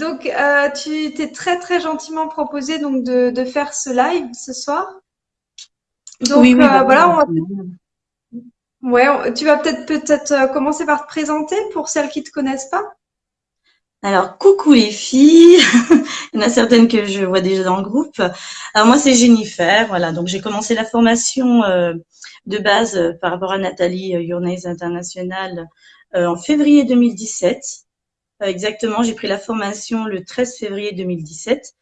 Donc, euh, tu t'es très très gentiment proposé donc de, de, faire ce live ce soir. Donc oui, bah, voilà, on va... ouais, tu vas peut-être peut-être commencer par te présenter pour celles qui te connaissent pas. Alors, coucou les filles. Il y en a certaines que je vois déjà dans le groupe. Alors moi, c'est Jennifer. Voilà, donc j'ai commencé la formation euh, de base euh, par rapport à Nathalie euh, International euh, en février 2017. Exactement, j'ai pris la formation le 13 février 2017.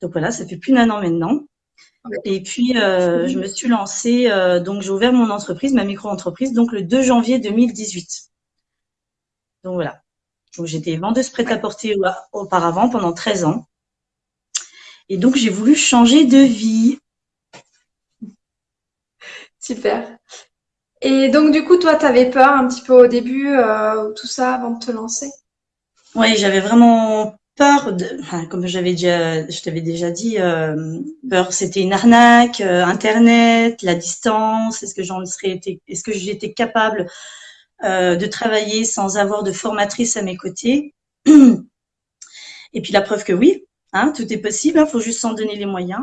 Donc voilà, ça fait plus d'un an maintenant. Et puis, je me suis lancée, donc j'ai ouvert mon entreprise, ma micro-entreprise, donc le 2 janvier 2018. Donc voilà. J'étais vendeuse prêt-à-porter auparavant pendant 13 ans. Et donc, j'ai voulu changer de vie. Super. Et donc, du coup, toi, tu avais peur un petit peu au début, euh, tout ça, avant de te lancer? Oui, j'avais vraiment peur, de, comme j'avais déjà, je t'avais déjà dit, euh, peur, c'était une arnaque, euh, Internet, la distance, est-ce que j'en serais, est-ce que j'étais capable euh, de travailler sans avoir de formatrice à mes côtés? Et puis la preuve que oui, hein, tout est possible, il hein, faut juste s'en donner les moyens.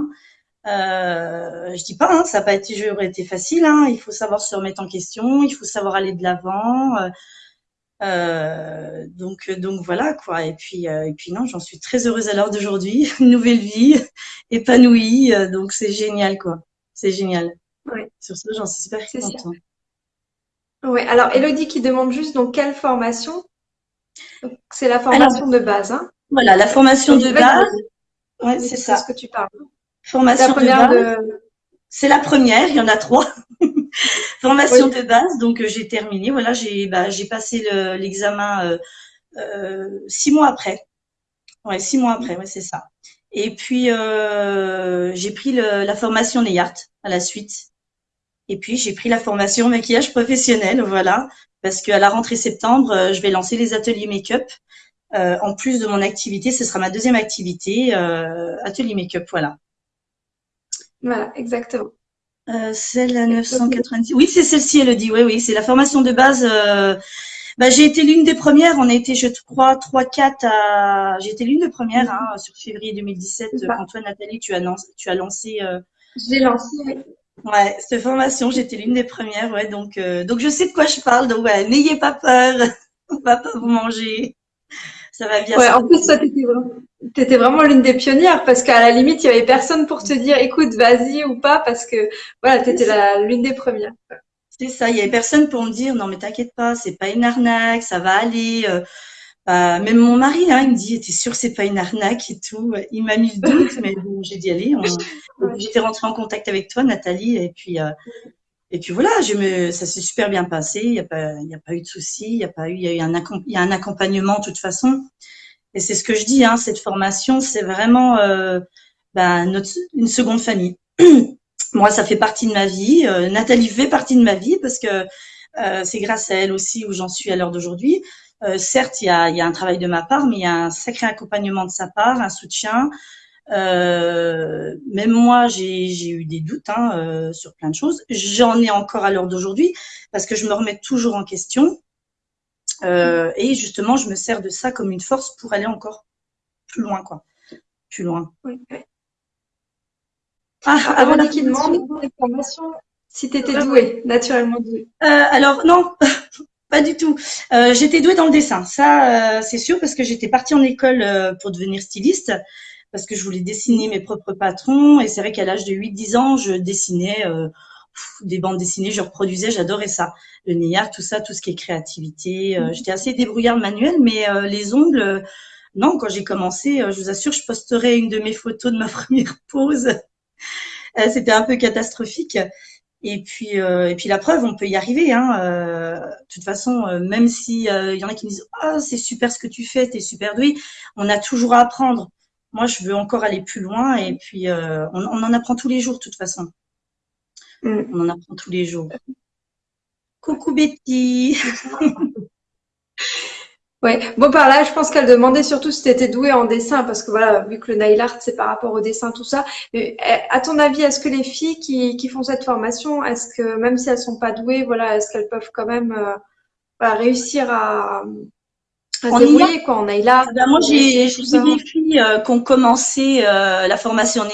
Euh, je dis pas, hein, ça n'a pas été, j'aurais été facile. Hein, il faut savoir se remettre en question, il faut savoir aller de l'avant. Euh, euh donc, donc voilà quoi. Et puis, euh, et puis non, j'en suis très heureuse à l'heure d'aujourd'hui, nouvelle vie, épanouie. donc c'est génial quoi. C'est génial. Sur ce, j'en suis super contente. Oui, alors Elodie qui demande juste donc quelle formation C'est la formation de base. Hein voilà, la formation de base. Ouais, c'est ça. ce que tu parles. Formation de base. C'est la première, il y en a trois. formation de base, donc euh, j'ai terminé. Voilà, j'ai bah, passé l'examen euh, euh, six mois après. Ouais, six mois après, ouais, c'est ça. Et puis j'ai pris le, la formation NEYART à la suite. Et puis, j'ai pris la formation maquillage professionnel, voilà, parce qu'à la rentrée septembre, je vais lancer les ateliers make-up. Euh, en plus de mon activité, ce sera ma deuxième activité, euh, atelier make-up, voilà. Voilà, exactement. Euh, celle à 990. Oui, c'est celle-ci, elle le dit. Oui, oui, c'est la formation de base. Euh, bah, j'ai été l'une des premières. On a été, je crois, 3-4 à. J'ai été l'une des premières hein, sur février 2017. Quand toi, Nathalie, tu as, lancé, tu as lancé. Euh... J'ai lancé. Oui. Ouais, cette formation, j'étais l'une des premières, ouais, donc donc je sais de quoi je parle, donc ouais, n'ayez pas peur, on va pas vous manger, ça va bien. Ouais, en plus toi t'étais vraiment, étais vraiment l'une des pionnières parce qu'à la limite il y avait personne pour te dire écoute vas-y ou pas parce que voilà t'étais l'une des premières. C'est ça, il y avait personne pour me dire non mais t'inquiète pas, c'est pas une arnaque, ça va aller. Euh, bah, même mon mari, hein, il me dit, t'es sûr c'est pas une arnaque et tout. Il m'a mis le doute, mais bon, j'ai dit allez. J'étais rentrée en contact avec toi, Nathalie, et puis euh, et puis voilà, je me, ça s'est super bien passé. Il n'y a pas, il a pas eu de soucis, il y a pas eu, il y a eu un, il accompagnement de toute façon. Et c'est ce que je dis, hein, cette formation, c'est vraiment euh, bah, notre, une seconde famille. Moi, ça fait partie de ma vie. Euh, Nathalie fait partie de ma vie parce que euh, c'est grâce à elle aussi où j'en suis à l'heure d'aujourd'hui. Euh, certes, il y a, y a, un travail de ma part, mais il y a un sacré accompagnement de sa part, un soutien. Euh, même moi, j'ai eu des doutes hein, euh, sur plein de choses. J'en ai encore à l'heure d'aujourd'hui parce que je me remets toujours en question. Euh, et justement, je me sers de ça comme une force pour aller encore plus loin, quoi. Plus loin. Oui. Ah, avant qui demande si tu étais douée, naturellement douée. alors non, Pas du tout. Euh, j'étais douée dans le dessin, ça euh, c'est sûr parce que j'étais partie en école euh, pour devenir styliste parce que je voulais dessiner mes propres patrons et c'est vrai qu'à l'âge de 8-10 ans, je dessinais euh, des bandes dessinées, je reproduisais, j'adorais ça. Le néard, tout ça, tout ce qui est créativité. Euh, j'étais assez débrouillarde manuelle, mais les ongles, non, quand j'ai commencé, je vous assure, je posterai une de mes photos de ma première pause. C'était un peu catastrophique. Et puis, euh, et puis la preuve, on peut y arriver. Hein. Euh, de toute façon, euh, même si il y en a qui me disent ah c'est super ce que tu fais, t'es super doué, on a toujours à apprendre. Moi, je veux encore aller plus loin. Et puis, on, on, en apprend tous les jours, de toute façon. Mm. On en apprend tous les jours. Coucou Betty. Ouais. Bon, par là, je pense qu'elle demandait surtout si tu étais douée en dessin, parce que voilà, vu que le nail art, c'est par rapport au dessin, tout ça. Mais eh, à ton avis, est-ce que les filles qui, qui font cette formation, est-ce que même si elles sont pas douées, voilà, est-ce qu'elles peuvent quand même euh, réussir à, en débrouiller, quoi, en là. Ben moi, j'ai des filles euh, qui ont commencé euh, la formation en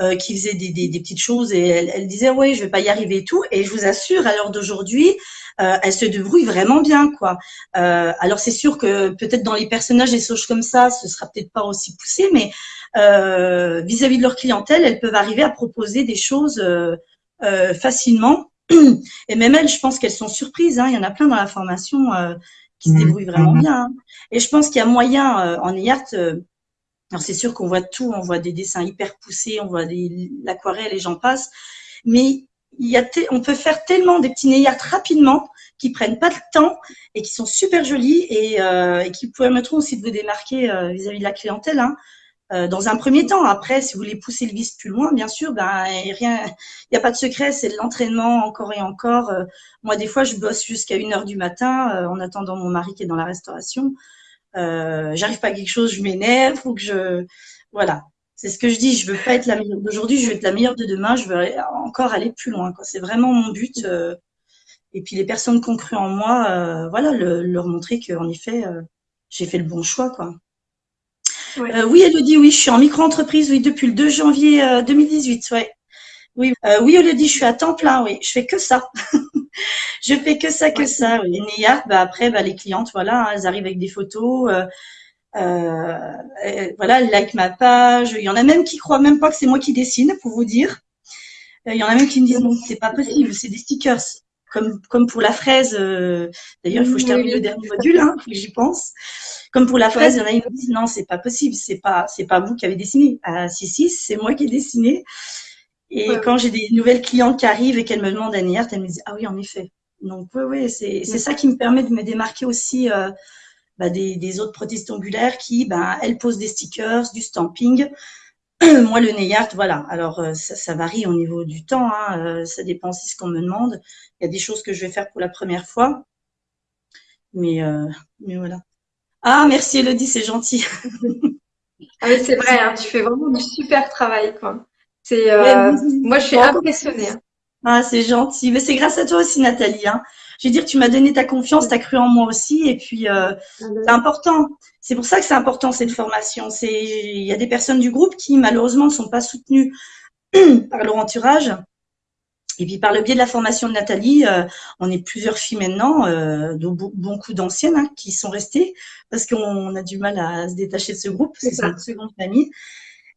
euh, qui faisaient des, des, des, petites choses et elles, elles disaient, ouais, je vais pas y arriver et tout. Et je vous assure, à l'heure d'aujourd'hui, euh, elles se débrouillent vraiment bien, quoi. Euh, alors, c'est sûr que peut-être dans les personnages, des choses comme ça, ce sera peut-être pas aussi poussé, mais vis-à-vis -vis de leur clientèle, elles peuvent arriver à proposer des choses facilement. Et même elles, je pense qu'elles sont surprises. Hein. Il y en a plein dans la formation qui se mmh. débrouille vraiment mmh. bien. Hein. Et je pense qu'il y a moyen euh, en IART, euh, alors c'est sûr qu'on voit tout, on voit des dessins hyper poussés, on voit l'aquarelle et j'en passe, mais il y a on peut faire tellement des petits art rapidement qui prennent pas de temps et qui sont super jolis et, euh, et qui permettront aussi de vous démarquer vis-à-vis de la clientèle. Hein. Euh, dans un premier temps. Après, si vous voulez pousser le vice plus loin, bien sûr, ben rien, il n'y a pas de secret, c'est de l'entraînement encore et encore. Euh, moi, des fois, je bosse jusqu'à une heure du matin euh, en attendant mon mari qui est dans la restauration. J'arrive pas à quelque chose, je m'énerve, ou que je, voilà. C'est ce que je dis. Je veux pas être la meilleure d'aujourd'hui, je veux être la meilleure de demain. Je veux encore aller plus loin. C'est vraiment mon but. et puis les personnes qui ont cru en moi, voilà, leur montrer qu'en effet, j'ai fait le bon choix, quoi. Euh, oui, Elodie, oui, je suis en micro-entreprise, oui, depuis le 2 janvier 2018, euh, ouais. Oui, euh, oui, Elodie, je suis à temps plein, oui, je fais que ça. je fais que ça, que ça. Oui. Néa, bah, après, bah, les clientes, voilà, hein, elles arrivent avec des photos, voilà, elles like ma page. Il y en a même qui croient même pas que c'est moi qui dessine, pour vous dire. Il y en a même qui me disent non, c'est pas possible, c'est des stickers. Comme, comme pour la fraise, d'ailleurs, il faut que je termine le dernier module, hein, j'y pense. Comme pour la fraise, il y en a qui disent non, c'est pas possible, c'est pas, c'est pas vous qui avez dessiné. Ah, si, si, c'est moi qui ai dessiné. Et quand j'ai des nouvelles clientes qui arrivent et qu'elles me demandent un elles me disent ah oui, en effet. Donc oui, oui, c'est, c'est ça qui me permet de me démarquer aussi euh, bah, des, des, autres prothèses ongulaires qui, bah, elles posent des stickers, du stamping. Moi, le nail voilà. Alors, euh, ça, ça, varie au niveau du temps. Hein, euh, ça dépend aussi ce qu'on me demande. Il y a des choses que je vais faire pour la première fois. Mais, euh, mais voilà. Ah, merci Elodie, c'est gentil. ah mais c'est vrai, hein, tu fais vraiment du super travail, quoi. C'est, euh, moi, je suis impressionnée. Hein. Ah, c'est gentil. Mais c'est grâce à toi aussi, Nathalie. Hein. Je veux dire, tu m'as donné ta confiance, tu as cru en moi aussi, et puis euh, c'est important. C'est pour ça que c'est important cette formation. C'est, il y a des personnes du groupe qui malheureusement ne sont pas soutenues par leur entourage. Et puis par le biais de la formation de Nathalie, euh, on est plusieurs filles maintenant, euh, de beaucoup d'anciennes hein, qui sont restées parce qu'on a du mal à se détacher de ce groupe, c'est notre seconde famille.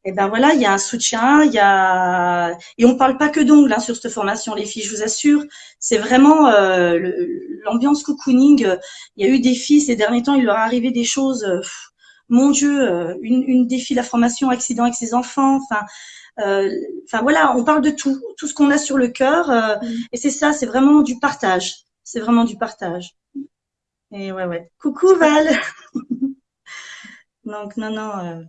Et ben voilà, il y a un soutien, il y a et on parle pas que d'ongles hein, sur cette formation, les filles, je vous assure. C'est vraiment euh, l'ambiance cocooning. Il y a eu des filles ces derniers temps, il leur est arrivé des choses. mon Dieu, une, une défi la formation accident avec ses enfants. Enfin, euh, enfin voilà, on parle de tout, tout ce qu'on a sur le cœur. Euh, mm. Et c'est ça, c'est vraiment du partage. C'est vraiment du partage. Et ouais, ouais. Coucou Val. Donc non, non.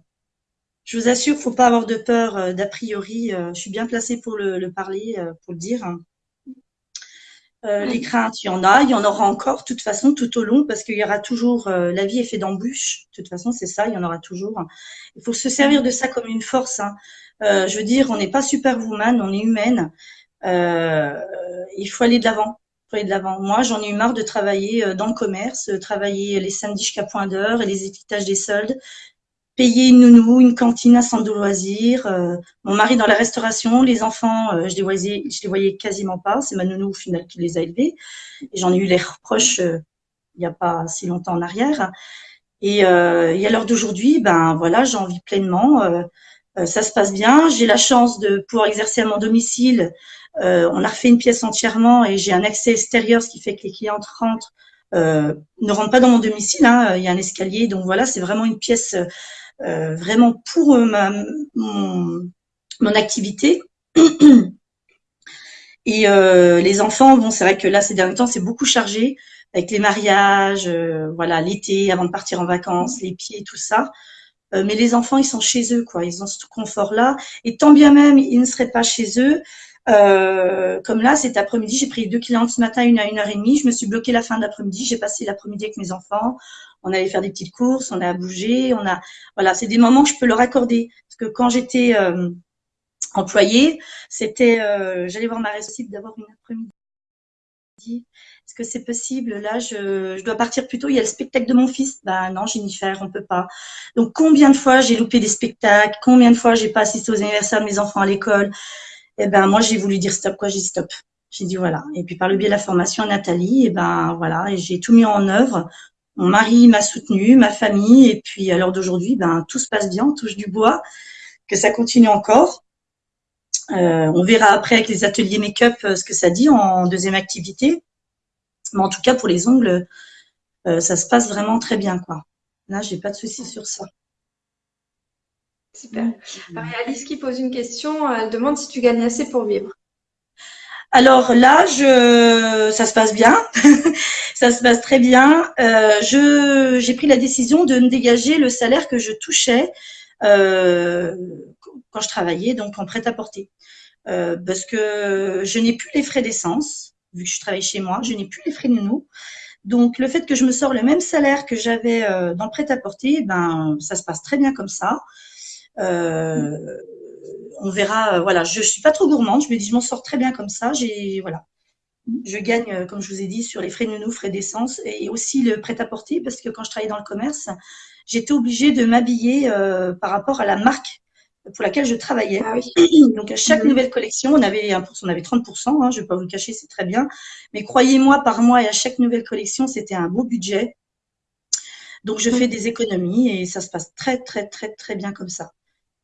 Euh, je vous assure, faut pas avoir de peur d'a priori. je suis bien placée pour le, parler, pour le dire. les craintes, il y en a, il y en aura encore, de toute façon, tout au long, parce qu'il y aura toujours, la vie est faite d'embûches, de toute façon, c'est ça, il y en aura toujours. Il faut se servir de ça comme une force. Hein. Euh, je veux dire, on n'est pas superwoman, on est humaine. Euh, il faut aller de l'avant. faut aller de l'avant. Moi, j'en ai eu marre de travailler euh, dans le commerce, travailler les samedis jusqu'à point d'heure et les équitages des soldes, payer une nounou, une cantine, un centre de loisirs. mon mari dans la restauration, les enfants, je les voyais, je les voyais quasiment pas. C'est ma nounou au final qui les a élevés. Et j'en ai eu les reproches il n'y a pas si longtemps en arrière. Et, et à l'heure d'aujourd'hui, ben voilà, j'en vis pleinement. Euh, ça se passe bien. J'ai la chance de pouvoir exercer à mon domicile. Euh, on a refait une pièce entièrement et j'ai un accès extérieur, ce qui fait que les clientes rentrent, euh, ne rentrent pas dans mon domicile. Hein. Il y a un escalier, donc voilà, c'est vraiment une pièce vraiment pour ma, mon, activité. Et les enfants, bon, c'est vrai que là, ces derniers temps, c'est beaucoup chargé avec les mariages, voilà, l'été, avant de partir en vacances, les pieds, tout ça. Euh, mais les enfants, ils sont chez eux, quoi. Ils ont ce confort-là. Et tant bien même, ils ne seraient pas chez eux. Euh, comme là, cet après-midi, j'ai pris deux clients ce matin, une à une heure et demie. Je me suis bloquée la fin de l'après-midi. J'ai passé l'après-midi avec mes enfants. On allait faire des petites courses, on a bougé, on a, voilà, c'est des moments que je peux leur accorder. Parce que quand j'étais euh, employée, c'était, euh, j'allais voir ma réussite d'avoir une après-midi est-ce que c'est possible? Là, je, je, dois partir plus tôt. Il y a le spectacle de mon fils. Bah non, Jennifer, on peut pas. Donc combien de fois j'ai loupé des spectacles? Combien de fois j'ai pas assisté aux anniversaires de mes enfants à l'école? Eh ben moi, j'ai voulu dire stop. Quoi, j'ai dit stop. J'ai dit voilà. Et puis par le biais de la formation à Nathalie, et eh ben voilà, et j'ai tout mis en œuvre. Mon mari m'a soutenu, ma famille, et puis à l'heure d'aujourd'hui, ben tout se passe bien, on touche du bois, que ça continue encore. Euh, on verra après avec les ateliers make-up euh, ce que ça dit en deuxième activité. Mais en tout cas, pour les ongles, euh, ça se passe vraiment très bien. quoi. Là, j'ai pas de soucis sur ça. Super. Alice qui pose une question, elle demande si tu gagnes assez pour vivre. Alors là, ça se passe bien, ça se passe très bien. je, j'ai pris la décision de me dégager le salaire que je touchais euh, quand je travaillais donc en prêt-à-porter. Euh, parce que je n'ai plus les frais d'essence, vu que je travaille chez moi, je n'ai plus les frais de nounou. Donc le fait que je me sors le même salaire que j'avais euh, dans prêt-à-porter, ben ça se passe très bien comme ça. Euh, on verra. voilà, je, je suis pas trop gourmande. Je me dis, je m'en sors très bien comme ça. J'ai voilà, je gagne, comme je vous ai dit, sur les frais de nounou, frais d'essence et aussi le prêt-à-porter parce que quand je travaillais dans le commerce, j'étais obligée de m'habiller euh, par rapport à la marque pour laquelle je travaillais. Ah Donc à chaque mhm. nouvelle collection, on avait on avait 30%, hein, je ne vais pas vous le cacher, c'est très bien. Mais croyez-moi, par mois et à chaque nouvelle collection, c'était un beau budget. Donc je fais mhm. des économies et ça se passe très très très très bien comme ça.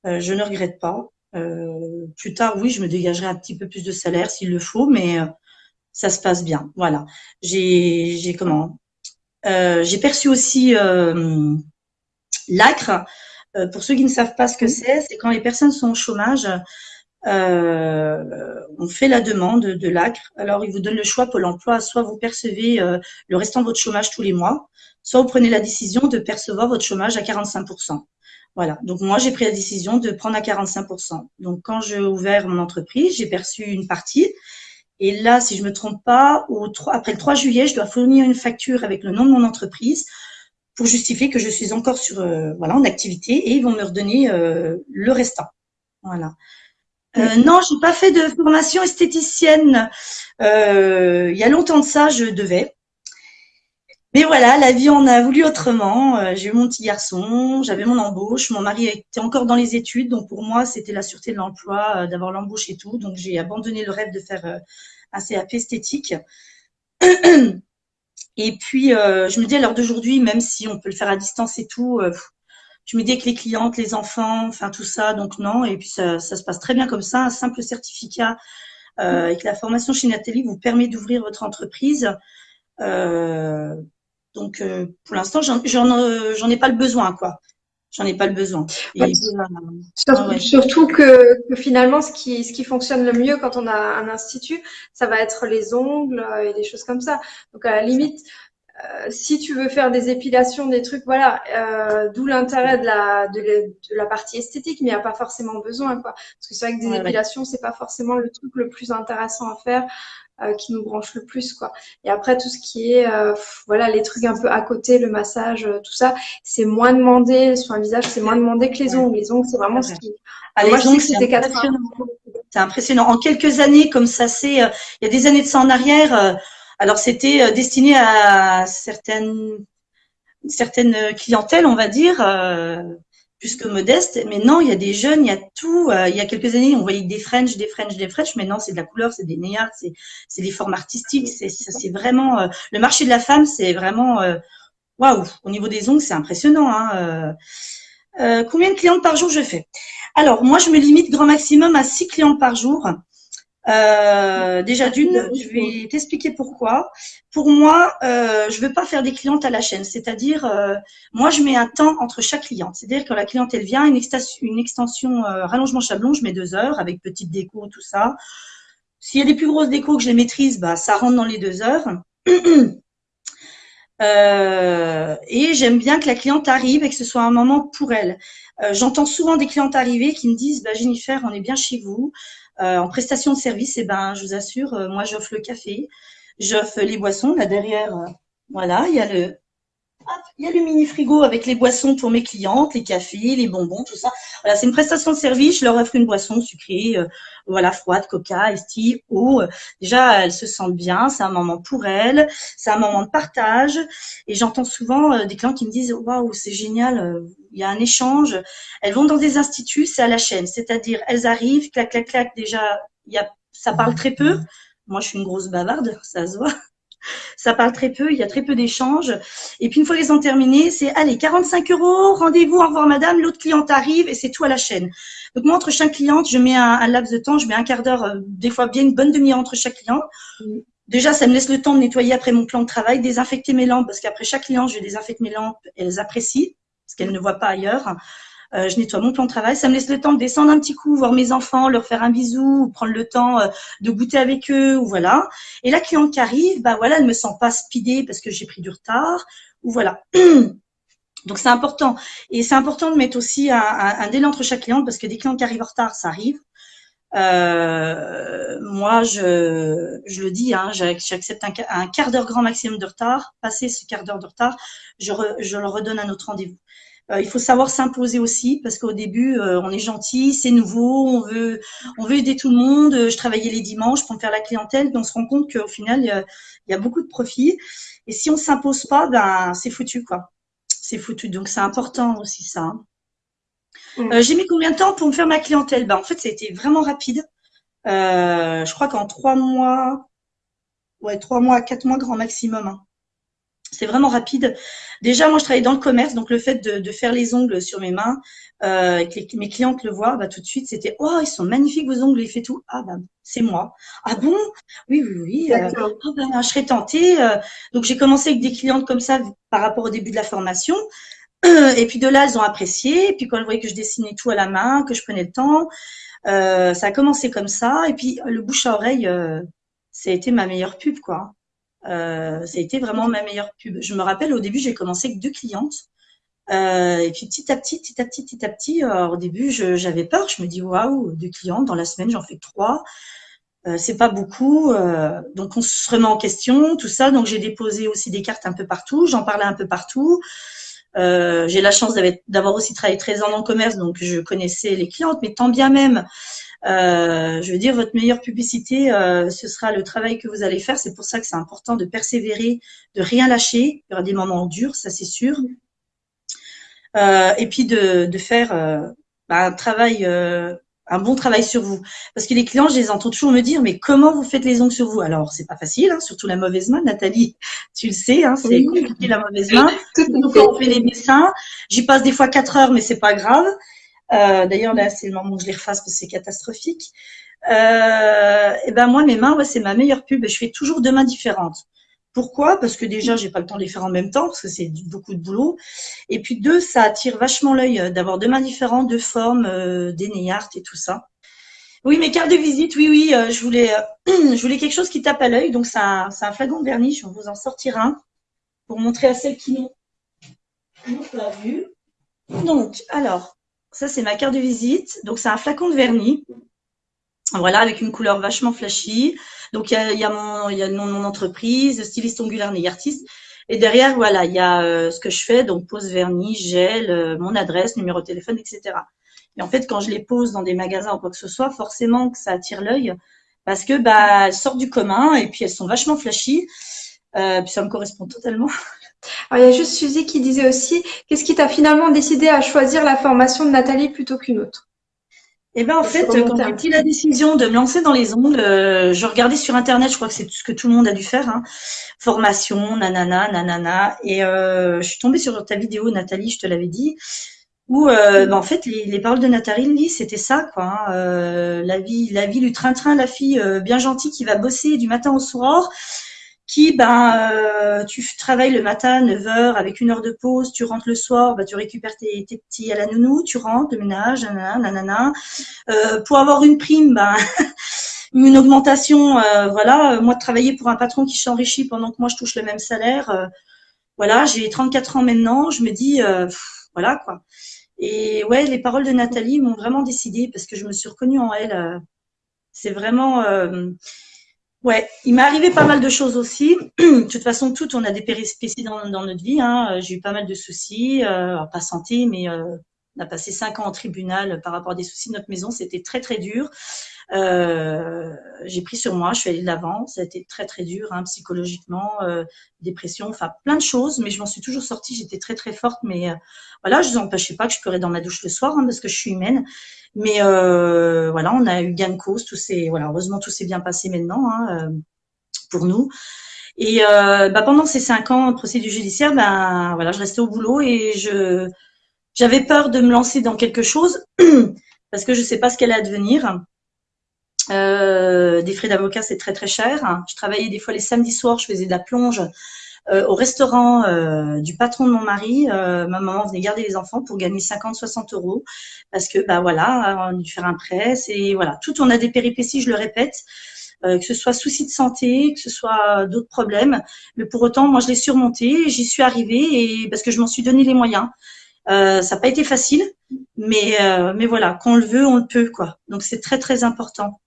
Euh, je ne regrette pas. Euh, plus tard, oui, je me dégagerai un petit peu plus de salaire s'il le faut, mais ça se passe bien. Voilà. J'ai comment? J'ai perçu aussi L'acre, euh, pour ceux qui ne savent pas ce que c'est, c'est quand les personnes sont au chômage, euh, on fait la demande de l'acre. Alors, il vous donne le choix pour l'emploi. Soit vous percevez euh, le restant de votre chômage tous les mois, soit vous prenez la décision de percevoir votre chômage à 45%. Voilà. Donc, moi, j'ai pris la décision de prendre à 45%. Donc, quand j'ai ouvert mon entreprise, j'ai perçu une partie. Et là, si je me trompe pas, au 3, après le 3 juillet, je dois fournir une facture avec le nom de mon entreprise pour justifier que je suis encore sur euh, voilà en activité et ils vont me redonner euh, le restant. Voilà. Euh, non, j'ai pas fait de formation esthéticienne. il y a longtemps de ça, je devais. Mais voilà, la vie en a voulu autrement. j'ai eu mon petit garçon, j'avais mon embauche, mon mari était encore dans les études, donc pour moi c'était la sûreté de l'emploi, d'avoir l'embauche et tout. Donc j'ai abandonné le rêve de faire un CAP esthétique. Et puis, euh, je me dis à l'heure d'aujourd'hui, même si on peut le faire à distance et tout, euh, je me dis avec les clientes, les enfants, enfin tout ça, donc non. Et puis, ça, se passe très bien comme ça. Un simple certificat euh, avec la formation chez Nathalie vous permet d'ouvrir votre entreprise. Euh, donc, euh, pour l'instant, j'en ai pas le besoin, quoi j'en ai pas le besoin. surtout, que, finalement, ce qui, ce qui fonctionne le mieux quand on a un institut, ça va être les ongles et des choses comme ça. Donc à la limite, euh, si tu veux faire des épilations, des trucs, voilà, euh, d'où l'intérêt de la, de, la partie esthétique, mais il n'y a pas forcément besoin, quoi. Parce que c'est vrai que des épilations, c'est pas forcément le truc le plus intéressant à faire. Euh, qui nous branche le plus quoi. Et après tout ce qui est euh, voilà les trucs un peu à côté, le massage, euh, tout ça, c'est moins demandé sur un visage, c'est moins demandé que les ongles. Les ongles, c'est vraiment ce qui. Ah, les ongles, c'est impressionnant. C'est impressionnant. En quelques années, comme ça, c'est il y a des années de ça en arrière. alors c'était destiné à certaines certaines clientèles, on va dire plus que modeste. Mais non, il y a des jeunes, il y a tout. Euh, il y a quelques années, on voyait des French, des French, des French. Maintenant, c'est de la couleur, c'est des naillards, c'est des formes artistiques. C'est c'est vraiment euh, le marché de la femme, c'est vraiment euh, waouh. Au niveau des ongles, c'est impressionnant. Hein, combien de clientes par jour je fais? Alors moi, je me limite grand maximum à six clients par jour. Euh, déjà d'une, je vais t'expliquer pourquoi. Pour moi, euh, je veux pas faire des clientes à la chaîne, c'est-à-dire euh, moi je mets un temps entre chaque cliente. C'est-à-dire quand la cliente elle vient, une extension, une extension euh, rallongement chablon, je mets deux heures avec petite déco tout ça. S'il y a des plus grosses décos que je les maîtrise, bah ça rentre dans les deux heures. Euh, et j'aime bien que la cliente arrive et que ce soit un moment pour elle. Euh, j'entends souvent des clientes arriver qui me disent bah, Jennifer, on est bien chez vous. Euh, en prestation de service, eh ben, je vous assure, euh, moi j'offre le café, j'offre les boissons. Là derrière, euh, voilà, il y a le, Il y a le mini frigo avec les boissons pour mes clientes, les cafés, les bonbons, tout ça. Voilà, c'est une prestation de service. Je leur offre une boisson sucrée, euh, voilà, froide, coca, esti, eau. Déjà, elles se sentent bien. C'est un moment pour elles. C'est un moment de partage. Et j'entends souvent euh, des clients qui me disent, waouh, c'est génial. Euh, il y a un échange. Elles vont dans des instituts, c'est à la chaîne. C'est-à-dire, elles arrivent, clac, clac, clac. Déjà, il y a, ça parle très peu. Moi, je suis une grosse bavarde, ça se voit. Ça parle très peu, il y a très peu d'échanges. Et puis une fois qu'ils ont terminé, c'est allez, 45 euros, rendez-vous, au revoir madame, l'autre cliente arrive et c'est tout à la chaîne. Donc moi, entre chaque cliente, je mets un, laps de temps, je mets un quart d'heure, euh, des fois bien une bonne demi-heure entre chaque client. Déjà, ça me laisse le temps de nettoyer après mon plan de travail, désinfecter mes lampes, parce qu'après chaque client, je désinfecte mes lampes, elles apprécient, parce qu'elles ne voient pas ailleurs. Euh, je nettoie mon plan de travail. Ça me laisse le temps de descendre un petit coup, voir mes enfants, leur faire un bisou, prendre le temps euh, de goûter avec eux, ou voilà. Et la cliente qui arrive, bah voilà, elle me sent pas speedée parce que j'ai pris du retard, ou voilà. Donc c'est important. Et c'est important de mettre aussi un, un, délai entre chaque cliente parce que des clients qui arrivent en retard, ça arrive. Euh, moi, je, je le dis, hein, j'accepte un, un, quart d'heure grand maximum de retard. Passé ce quart d'heure de retard, je, je leur redonne un autre rendez-vous. Euh, il faut savoir s'imposer aussi parce qu'au début, euh, on est gentil, c'est nouveau, on veut, on veut aider tout le monde. Je travaillais les dimanches pour me faire la clientèle, mais on se rend compte qu'au final, il y, a, beaucoup de profits. Et si on s'impose pas, ben c'est foutu quoi. C'est foutu. Donc c'est important aussi ça. Hein. Mm. Euh, j'ai mis combien de temps pour me faire ma clientèle? Ben, En fait, ça a été vraiment rapide. je crois qu'en trois mois, ouais, trois mois, quatre mois grand maximum. Hein c'est vraiment rapide. Déjà, moi, je travaille dans le commerce, donc le fait de, faire les ongles sur mes mains, euh, que mes clientes le voient, bah, tout de suite, c'était « Oh, ils sont magnifiques vos ongles, il fait tout. » Ah, bah, c'est moi. « Ah bon? Oui, oui, oui. Euh, oh, bah, je serais tentée. Euh. Donc, j'ai commencé avec des clientes comme ça par rapport au début de la formation. Et puis de là, elles ont apprécié. Et puis quand elles voyaient que je dessinais tout à la main, que je prenais le temps, euh, ça a commencé comme ça. Et puis le bouche à oreille, euh, ça a été ma meilleure pub, quoi. Euh, ça a été vraiment ma meilleure pub. Je me rappelle au début, j'ai commencé avec deux clientes. Euh, et puis petit à petit, petit à petit, petit à petit, au début, j'avais peur. Je me dis waouh, deux clientes dans la semaine, j'en fais trois. Euh, c'est pas beaucoup, euh, donc on se remet en question, tout ça. Donc j'ai déposé aussi des cartes un peu partout, j'en parlais un peu partout. Euh, j'ai la chance d'avoir aussi travaillé 13 ans dans le commerce, donc je connaissais les clientes, mais tant bien même, euh, je veux dire, votre meilleure publicité, euh, ce sera le travail que vous allez faire. C'est pour ça que c'est important de persévérer, de rien lâcher. Il y aura des moments durs, ça c'est sûr. Euh, et puis de, de faire bah, un travail, un bon travail sur vous. Parce que les clients, je les entends toujours me dire, mais comment vous faites les ongles sur vous? Alors, c'est pas facile, hein, surtout la mauvaise main, Nathalie. Tu le sais, hein, c'est compliqué la mauvaise main. Donc, on fait les dessins. J'y passe des fois quatre heures, mais c'est pas grave. Euh, d'ailleurs, là, c'est le moment où je les refasse parce que c'est catastrophique. Euh, et ben moi, mes mains, ouais, c'est ma meilleure pub. Je fais toujours deux mains différentes. Pourquoi? Parce que déjà, j'ai pas le temps de les faire en même temps parce que c'est beaucoup de boulot. Et puis deux, ça attire vachement l'œil euh, d'avoir deux mains différentes, deux formes, euh, des art et tout ça. Oui, mes cartes de visite, oui, oui, je voulais, je voulais quelque chose qui tape à l'œil. Donc c'est un, flagon de vernis. Je vous en sortir un pour montrer à celles qui n'ont pas vu. Donc, alors, ça, c'est ma carte de visite. Donc, c'est un flacon de vernis. Voilà, avec une couleur vachement flashy. Donc, il y a, mon, y a mon entreprise, styliste ongulaire et artiste. Et derrière, voilà, il y a euh, ce que je fais, donc pose vernis, gel, euh, mon adresse, numéro de téléphone, etc. Et en fait, quand je les pose dans des magasins ou quoi que ce soit, forcément que ça attire l'œil parce que bah elles sortent du commun et puis elles sont vachement flashy. Euh, puis ça me correspond totalement. Alors, il y a juste Suzy qui disait aussi, qu'est-ce qui t'a finalement décidé à choisir la formation de Nathalie plutôt qu'une autre? Eh ben en fait, quand j'ai pris la décision de me lancer dans les ongles, euh, je regardais sur internet, je crois que c'est ce que tout le monde a dû faire, hein, formation, nanana, nanana, et euh, je suis tombée sur ta vidéo, Nathalie, je te l'avais dit, où euh, ben, en fait les, paroles de Nathalie, c'était ça, quoi. Hein, la vie, la vie du train-train, la fille bien gentille qui va bosser du matin au soir qui, ben, euh, tu travailles le matin à 9h avec une heure de pause, tu rentres le soir, ben, tu récupères tes, tes, petits à la nounou, tu rentres, le ménage, nanana, nanana. Euh, pour avoir une prime, ben, une augmentation, euh, voilà, moi de travailler pour un patron qui s'enrichit pendant que moi je touche le même salaire, euh, voilà, j'ai 34 ans maintenant, je me dis, voilà quoi. Et ouais, les paroles de Nathalie m'ont vraiment décidé parce que je me suis reconnue en elle. c'est vraiment Ouais, il m'est arrivé pas mal de choses aussi. de toute façon, toutes, on a des périspécies dans, dans notre vie. Hein. J'ai eu pas mal de soucis, euh, pas santé, mais euh, on a passé cinq ans en tribunal par rapport à des soucis de notre maison. C'était très très dur. Euh, j'ai pris sur moi, je suis allée de l'avant. Ça a été très très dur, hein, psychologiquement, euh, dépression, enfin plein de choses. Mais je m'en suis toujours sortie. J'étais très très forte. Mais euh, voilà, je ne empêchais pas que je pleurais dans ma douche le soir hein, parce que je suis humaine. Mais euh, voilà, on a eu gain de cause. Tout voilà, heureusement tout s'est bien passé maintenant hein, pour nous. Et bah, pendant ces cinq ans de procédure judiciaire, ben voilà, je restais au boulot et je j'avais peur de me lancer dans quelque chose parce que je sais pas ce qu'elle allait advenir. Euh, des frais d'avocat, c'est très très cher. Je travaillais des fois les samedis soirs, je faisais de la plonge euh, au restaurant euh, du patron de mon mari. ma maman venait garder les enfants pour gagner 50-60 euros parce que bah voilà, on a dû faire un prêt. Et voilà, tout on a des péripéties, je le répète. que ce soit soucis de santé, que ce soit d'autres problèmes, mais pour autant, moi, je l'ai surmonté, j'y suis arrivée et parce que je m'en suis donné les moyens. Ça n'a pas été facile, mais mais voilà, quand on le veut, on le peut quoi. Donc c'est très très important.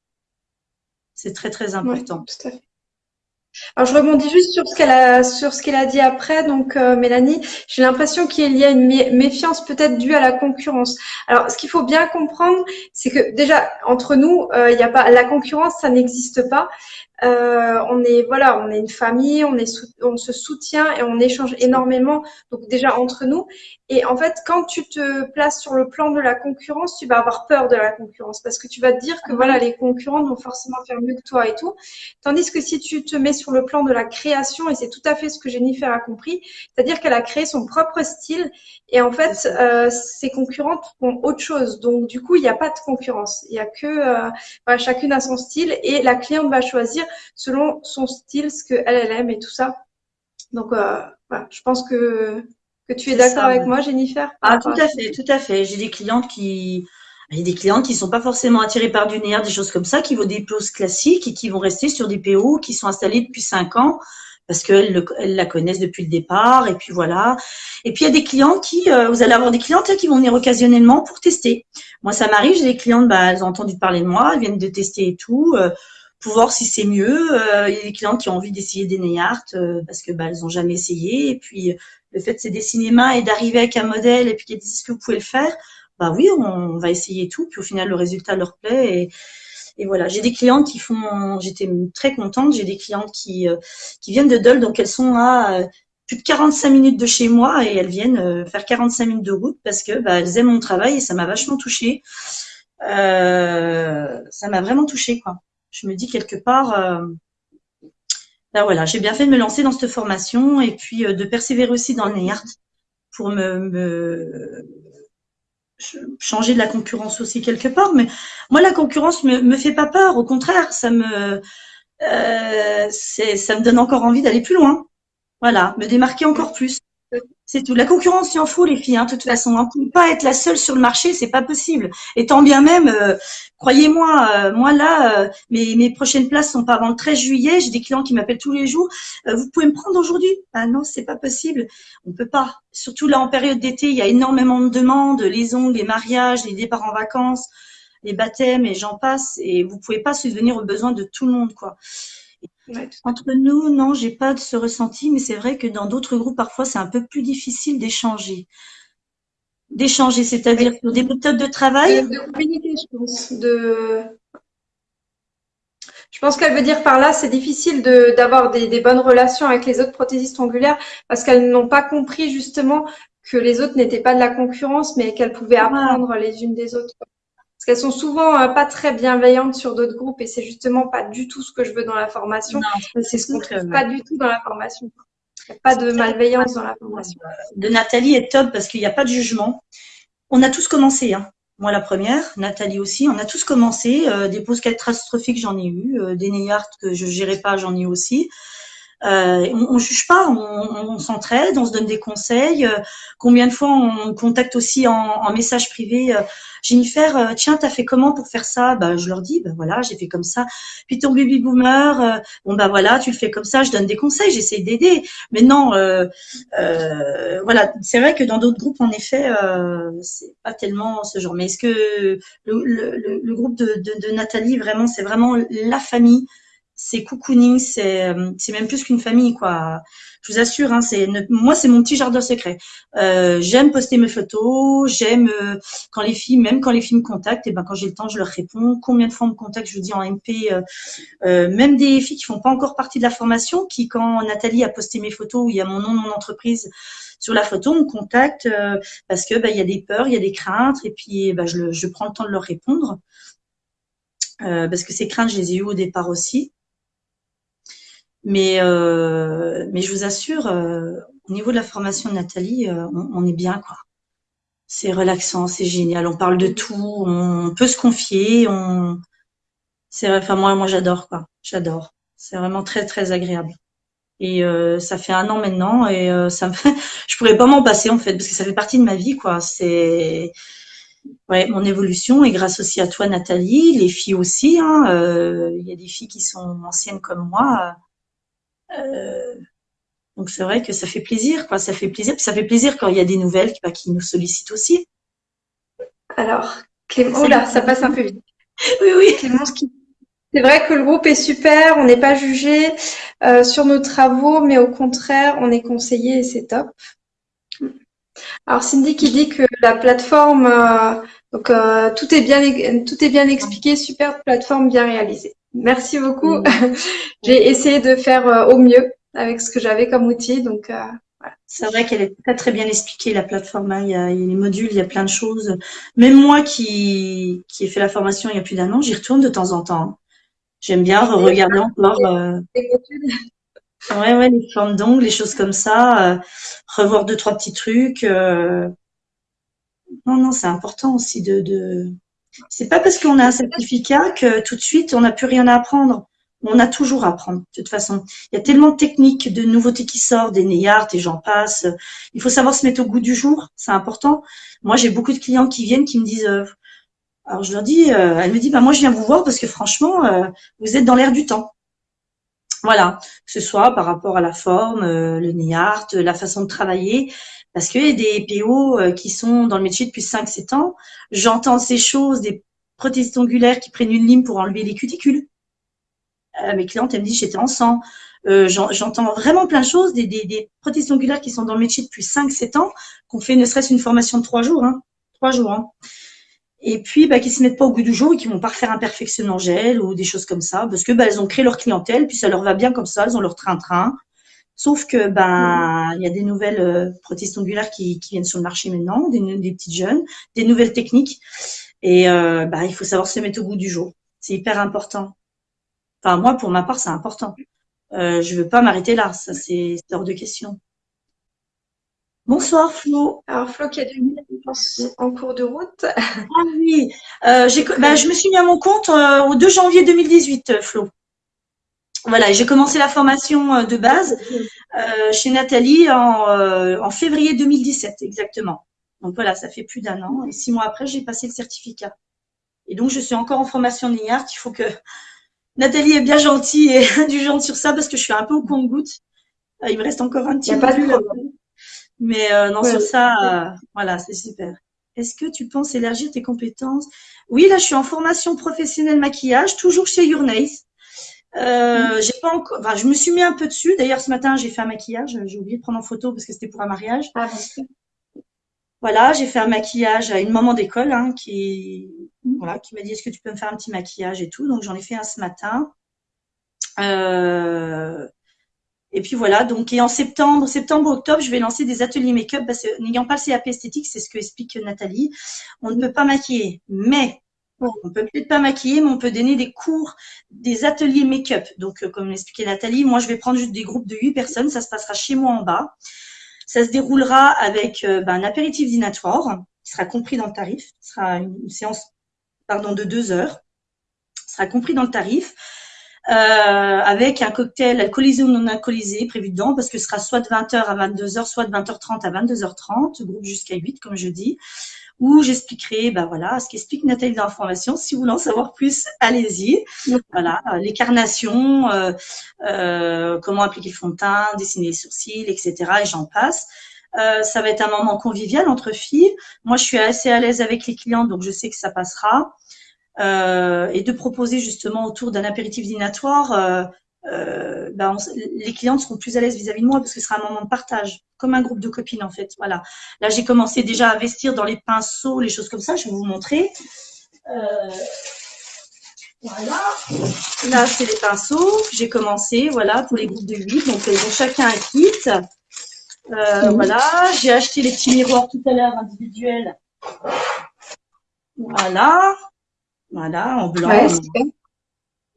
C'est très très important. tout à fait. Alors je rebondis juste sur ce qu'elle a sur ce qu'elle a dit après. Donc euh, Mélanie, j'ai l'impression qu'il y a une méfiance peut-être due à la concurrence. Alors ce qu'il faut bien comprendre, c'est que déjà entre nous, euh, il n'y a pas la concurrence, ça n'existe pas. Euh, on est voilà, on est une famille, on est on se soutient et on échange énormément. Donc déjà entre nous. Et en fait, quand tu te places sur le plan de la concurrence, tu vas avoir peur de la concurrence parce que tu vas te dire que voilà, les concurrents vont forcément faire mieux que toi et tout. Tandis que si tu te mets sur le plan de la création, et c'est tout à fait ce que Jennifer a compris, c'est-à-dire qu'elle a créé son propre style et en fait, euh, ses concurrentes font autre chose. Donc du coup, il n'y a pas de concurrence. Il y a que euh, voilà, chacune a son style et la cliente va choisir selon son style, ce qu'elle elle aime et tout ça. Donc, euh, voilà, je pense que, que tu es d'accord avec moi, Jennifer? Ah, tout à fait, tout à fait. J'ai des clientes qui, il des clientes qui sont pas forcément attirées par du nerf, des choses comme ça, qui vont des poses classiques et qui vont rester sur des PO qui sont installés depuis cinq ans parce qu'elles la connaissent depuis le départ et puis voilà. Et puis il y a des clients qui, euh, vous allez avoir des clientes qui vont venir occasionnellement pour tester. Moi ça m'arrive, j'ai des clientes, bah, elles ont entendu parler de moi, elles viennent de tester et tout. Euh, pour voir si c'est mieux. Euh, il y a des clients qui ont envie d'essayer des nail euh, parce que bah, elles ont jamais essayé. Et puis le fait c'est des cinémas et d'arriver avec un modèle et puis qu'ils disent que vous pouvez le faire, bah oui, on, va essayer tout. Puis au final le résultat leur plaît et, et voilà. J'ai des clientes qui font, j'étais très contente. J'ai des clientes qui euh, qui viennent de Dole, donc elles sont à plus de 45 minutes de chez moi et elles viennent faire 45 minutes de route parce que bah, elles aiment mon travail et ça m'a vachement touchée. Euh, ça m'a vraiment touchée quoi je me dis quelque part, euh, ben voilà, j'ai bien fait de me lancer dans cette formation et puis euh, de persévérer aussi dans le pour me, changer de la concurrence aussi quelque part. Mais moi, la concurrence me, me fait pas peur. Au contraire, ça me, euh, ça me donne encore envie d'aller plus loin. Voilà, me démarquer encore plus. C'est tout. La concurrence, il en faut les filles, hein, de toute façon. On ne peut pas être la seule sur le marché, c'est pas possible. Et tant bien même, euh, croyez-moi, euh, moi là, euh, mes, mes, prochaines places sont pas avant le 13 juillet. J'ai des clients qui m'appellent tous les jours. vous pouvez me prendre aujourd'hui? Ah non, c'est pas possible. On peut pas. Surtout là en période d'été, il y a énormément de demandes, les ongles, les mariages, les départs en vacances, les baptêmes et j'en passe. Et vous pouvez pas subvenir aux besoins de tout le monde, quoi. Entre nous, non, j'ai pas de ce ressenti, mais c'est vrai que dans d'autres groupes, parfois, c'est un peu plus difficile d'échanger. D'échanger, c'est-à-dire sur des méthodes de travail? De, communiquer, je pense. De... Je pense qu'elle veut dire par là, c'est difficile d'avoir des, des, bonnes relations avec les autres prothésistes ongulaires parce qu'elles n'ont pas compris justement que les autres n'étaient pas de la concurrence, mais qu'elles pouvaient apprendre les unes des autres. Parce qu'elles sont souvent euh, pas très bienveillantes sur d'autres groupes et c'est justement pas du tout ce que je veux dans la formation. C'est ce qu'on trouve pas du tout dans la formation. Il n'y a pas de malveillance dans la formation. De Nathalie est top parce qu'il n'y a pas de jugement. On a tous commencé, hein. Moi, la première, Nathalie aussi, on a tous commencé. Euh, des pauses catastrophiques, j'en ai eu. Euh, des Neyart que je gérais pas, j'en ai eu aussi. Euh, on, on juge pas, on, on s'entraide, on se donne des conseils. Euh, combien de fois on contacte aussi en, en message privé euh, Jennifer, euh, tiens, t'as fait comment pour faire ça? Bah, je leur dis, bah voilà, j'ai fait comme ça. Puis ton baby boomer, euh, bon bah voilà, tu le fais comme ça. Je donne des conseils, j'essaie d'aider. Mais non, voilà, c'est vrai que dans d'autres groupes, en effet, c'est pas tellement ce genre. Mais est-ce que le, le, le, groupe de, de, de Nathalie, vraiment, c'est vraiment la famille c'est cocooning, c'est euh, c'est même plus qu'une famille quoi. Je vous assure, hein, c'est moi c'est mon petit jardin secret. Euh, j'aime poster mes photos, j'aime euh, quand les filles, même quand les filles me contactent, et ben quand j'ai le temps, je leur réponds. Combien de fois on me contacte, je vous dis en MP, même des filles qui font pas encore partie de la formation, qui quand Nathalie a posté mes photos où il y a mon nom, mon entreprise sur la photo, on me contacte parce que ben, il y a des peurs, il y a des craintes, et puis ben, je, je prends le temps de leur répondre. parce que ces craintes, je les ai eues au départ aussi. Mais, euh, mais je vous assure, euh, au niveau de la formation de Nathalie, euh, on, est bien, quoi. C'est relaxant, c'est génial. On parle de tout, on peut se confier. On... C'est, enfin moi, moi j'adore, quoi. J'adore. C'est vraiment très, très agréable. Et ça fait un an maintenant, et ça me fait... je pourrais pas m'en passer en fait, parce que ça fait partie de ma vie, quoi. C'est ouais, mon évolution et grâce aussi à toi, Nathalie, les filles aussi. Hein, il y a des filles qui sont anciennes comme moi euh, donc c'est vrai que ça fait plaisir, quoi. Ça fait plaisir. ça fait plaisir quand il y a des nouvelles bah, qui nous sollicitent aussi. Alors, Clément, oh là, ça passe un peu vite. oui, oui. Clémence C'est vrai que le groupe est super, on n'est pas jugé euh, sur nos travaux, mais au contraire, on est conseillé et c'est top. Alors Cindy qui dit que la plateforme, euh, donc tout est bien, tout est bien expliqué, super plateforme bien réalisée. Merci beaucoup. Mm. J'ai essayé de faire euh, au mieux avec ce que j'avais comme outil. Donc, euh, C'est vrai qu'elle est très très bien expliquée la plateforme. Hein. Il, y a, les modules, il y a plein de choses. Même moi qui qui ai fait la formation il y a plus d'un an, j'y retourne de temps en temps. J'aime bien regarder encore. Euh... Ouais ouais les formes d'ongles, les choses comme ça. Euh, revoir deux trois petits trucs. Non non c'est important aussi de, de c'est pas parce qu'on a un certificat que tout de suite on n'a plus rien à apprendre. On a toujours à apprendre, de toute façon. Il y a tellement de techniques, de nouveautés qui sortent, des Neyart et j'en passe. Il faut savoir se mettre au goût du jour, c'est important. Moi, j'ai beaucoup de clients qui viennent, qui me disent, euh, alors je leur dis, euh, elle me dit, bah moi je viens vous voir parce que franchement, euh, vous êtes dans l'air du temps. Voilà, que ce soit par rapport à la forme, le Neyart, la façon de travailler, parce qu'il y a des PO euh, qui sont dans le métier depuis 5-7 ans. J'entends ces choses, des prothèses ongulaires qui prennent une lime pour enlever les cuticules. Euh, mes clientes, elles me disent j'étais en sang. Euh, J'entends vraiment plein de choses, des, des, des, prothèses ongulaires qui sont dans le métier depuis 5-7 ans, qu'on fait ne serait-ce une formation de 3 jours. Hein, 3 jours. Hein. Et puis, bah, qui se mettent pas au goût du jour et qui vont pas refaire un perfectionnement gel ou des choses comme ça, parce que bah, elles ont créé leur clientèle, puis ça leur va bien comme ça, elles ont leur train-train. Sauf que ben il y a des nouvelles euh, prothèses ongulaires qui, qui, viennent sur le marché maintenant, des, des petites jeunes, des nouvelles techniques. Et euh, ben, il faut savoir se mettre au goût du jour. C'est hyper important. Enfin moi pour ma part c'est important. Euh, je veux pas m'arrêter là, ça c'est hors de question. Bonsoir Flo. Alors Flo qui a minutes en cours de route. Ah oui, euh, ben, je me suis mis à mon compte euh, au 2 janvier 2018, Flo. Voilà, j'ai commencé la formation euh, de base euh, chez Nathalie en, euh, en, février 2017, exactement. Donc voilà, ça fait plus d'un an. Et six mois après, j'ai passé le certificat. Et donc, je suis encore en formation NIART. Il faut que Nathalie est bien gentille et indulgente sur ça parce que je suis un peu au compte-goutte. Il me reste encore un petit peu. Mais euh, non, sur ça, voilà, c'est super. Est-ce que tu penses élargir tes compétences? Oui, là, je suis en formation professionnelle maquillage, toujours chez Your euh, j'ai pas encore, enfin, je me suis mis un peu dessus. D'ailleurs, ce matin, j'ai fait un maquillage. J'ai oublié de prendre en photo parce que c'était pour un mariage. Ah, voilà, j'ai fait un maquillage à une maman d'école hein, qui, voilà, qui m'a dit est-ce que tu peux me faire un petit maquillage et tout. Donc j'en ai fait un ce matin. Euh, et puis voilà, donc et en septembre, septembre, octobre, je vais lancer des ateliers make-up parce que n'ayant pas le CAP esthétique, c'est ce que explique Nathalie, on ne peut pas maquiller. Mais on peut peut-être pas maquiller, mais on peut donner des cours, des ateliers make-up. Donc, euh, comme l'expliquait Nathalie, moi, je vais prendre juste des groupes de 8 personnes. Ça se passera chez moi en bas. Ça se déroulera avec euh, ben, un apéritif dînatoire qui sera compris dans le tarif. Ce sera une, séance pardon, de deux heures. Ce sera compris dans le tarif. Euh, avec un cocktail alcoolisé ou non alcoolisé prévu dedans, parce que ce sera soit de 20h à 22h, soit de 20h30 à 22h30, groupe jusqu'à 8, comme je dis où j'expliquerai, ben voilà, ce qu'explique Nathalie dans la formation. Si vous voulez en savoir plus, allez-y. Voilà, euh, les carnations, euh, euh, comment appliquer le fond de teint, dessiner les sourcils, etc. Et j'en passe. Euh, ça va être un moment convivial entre filles. Moi, je suis assez à l'aise avec les clients, donc je sais que ça passera. et de proposer justement autour d'un apéritif dînatoire euh, ben les clientes seront plus à l'aise vis-à-vis de moi parce que ce sera un moment de partage, comme un groupe de copines en fait. Voilà. Là, j'ai commencé déjà à investir dans les pinceaux, les choses comme ça. Je vais vous montrer. Euh, voilà. Là, c'est les pinceaux. J'ai commencé, voilà, pour les groupes de 8. Donc, ils ont chacun un kit. Euh. Voilà. J'ai acheté les petits miroirs tout à l'heure individuels. Voilà. Voilà, en blanc.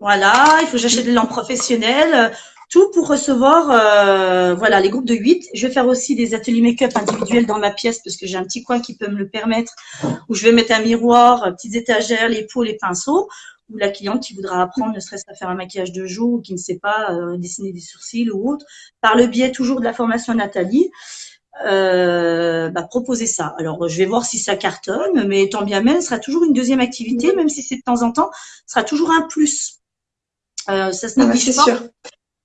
Voilà, il faut que j'achète des lampes professionnelles, tout pour recevoir euh, voilà les groupes de 8. Je vais faire aussi des ateliers make-up individuels dans ma pièce parce que j'ai un petit coin qui peut me le permettre où je vais mettre un miroir, petites étagères, les pots, les pinceaux ou la cliente qui voudra apprendre ne serait-ce qu'à faire un maquillage de jour ou qui ne sait pas euh, dessiner des sourcils ou autre, par le biais toujours de la formation Nathalie, euh, bah, proposer ça. Alors, je vais voir si ça cartonne, mais tant bien même, ce sera toujours une deuxième activité, même si c'est de temps en temps, ce sera toujours un plus. Euh, ça se néglige pas. Sûr.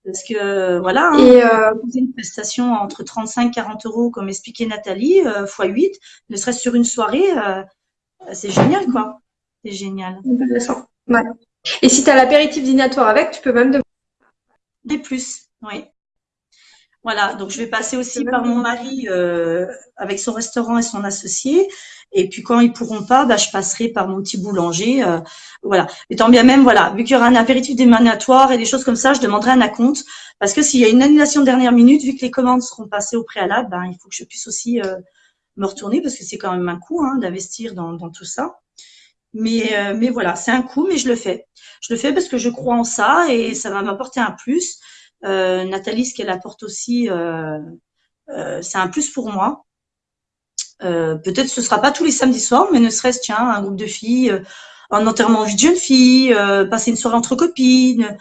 Parce que voilà, hein, et euh, une prestation entre 35 et 40 euros, comme expliquait Nathalie, euh, x 8, ne serait-ce sur une soirée, euh, c'est génial, quoi. C'est génial. Ouais. Et si tu as l'apéritif dînatoire avec, tu peux même demander. Des plus, oui. Voilà, donc je vais passer aussi par mon mari euh, avec son restaurant et son associé. Et puis quand ils pourront pas, bah, je passerai par mon petit boulanger. Euh, voilà. Et tant bien même, voilà, vu qu'il y aura un apéritif démanatoire et des choses comme ça, je demanderai un acompte. Parce que s'il y a une annulation de dernière minute, vu que les commandes seront passées au préalable, ben, il faut que je puisse aussi euh, me retourner parce que c'est quand même un coût hein, d'investir dans, dans, tout ça. Mais, euh, mais voilà, c'est un coût, mais je le fais. Je le fais parce que je crois en ça et ça va m'apporter un plus. Euh, Nathalie, ce qu'elle apporte aussi, euh, euh, c'est un plus pour moi. Peut-être ce sera pas tous les samedis soirs, mais ne serait-ce tiens un groupe de filles, un enterrement de jeune fille, passer une soirée entre copines,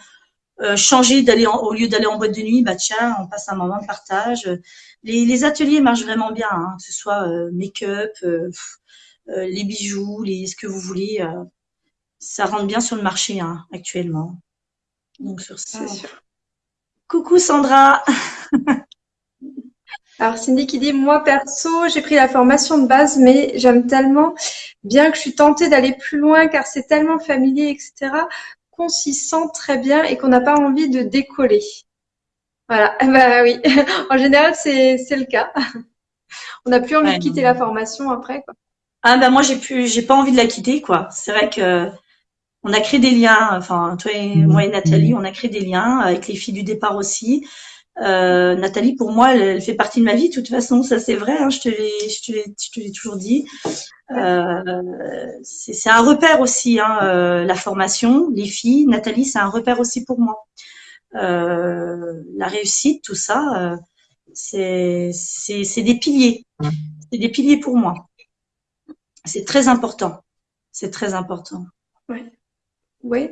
changer d'aller au lieu d'aller en boîte de nuit, bah tiens, on passe un moment de partage. Les, ateliers marchent vraiment bien, hein, que ce soit make-up, les bijoux, les ce que vous voulez, ça rentre bien sur le marché hein, actuellement. Donc sur ça. Coucou Sandra. Alors Cindy qui dit moi perso j'ai pris la formation de base mais j'aime tellement bien que je suis tentée d'aller plus loin car c'est tellement familier etc qu'on s'y sent très bien et qu'on n'a pas envie de décoller. Voilà bah oui en général c'est le cas. On n'a plus envie de quitter la formation après quoi. Ah bah moi j'ai plus j'ai pas envie de la quitter quoi. C'est vrai que on a créé des liens, enfin toi et mmh. moi et Nathalie, on a créé des liens avec les filles du départ aussi. Euh, Nathalie, pour moi, elle, fait partie de ma vie. De toute façon, ça c'est vrai. Hein, je te l'ai, toujours dit. Euh, c'est un repère aussi, hein, euh, la formation, les filles. Nathalie, c'est un repère aussi pour moi. la réussite, tout ça, c'est des piliers. C'est des piliers pour moi. C'est très important. C'est très important. Ouais. Oui.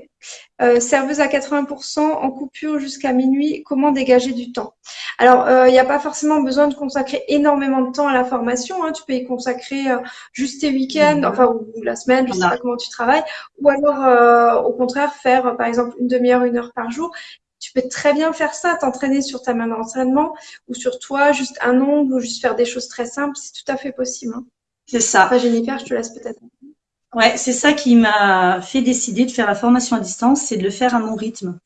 Euh, serveuse à 80% en coupure jusqu'à minuit, comment dégager du temps? Alors, euh, il n'y a pas forcément besoin de consacrer énormément de temps à la formation. Hein. Tu peux y consacrer euh, juste tes week-ends, enfin, ou, la semaine, je ne sais pas comment tu travailles. Ou alors, au contraire, faire, par exemple, une demi-heure, une heure par jour. Tu peux très bien faire ça, t'entraîner sur ta main d'entraînement ou sur toi, juste un ongle ou juste faire des choses très simples. C'est tout à fait possible. Hein. C'est ça. Enfin, Jennifer, je te laisse peut-être. Ouais, c'est ça qui m'a fait décider de faire la formation à distance, c'est de le faire à mon rythme.